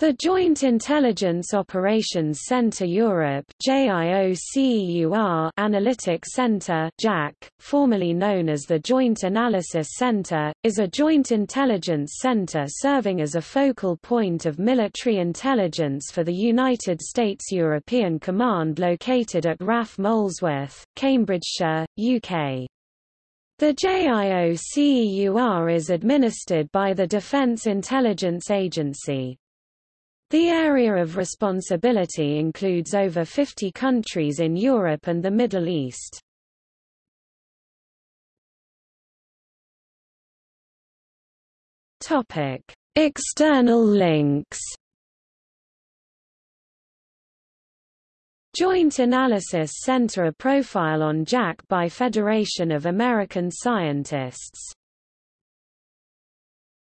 The Joint Intelligence Operations Center Europe JIOCEUR Analytic Center JAC, formerly known as the Joint Analysis Center, is a joint intelligence center serving as a focal point of military intelligence for the United States European Command located at RAF Molesworth, Cambridgeshire, UK. The JIOCEUR is administered by the Defense Intelligence Agency. The area of responsibility includes over 50 countries in Europe and the Middle East. Topic: External links. Joint Analysis Center A profile on JAC by Federation of American Scientists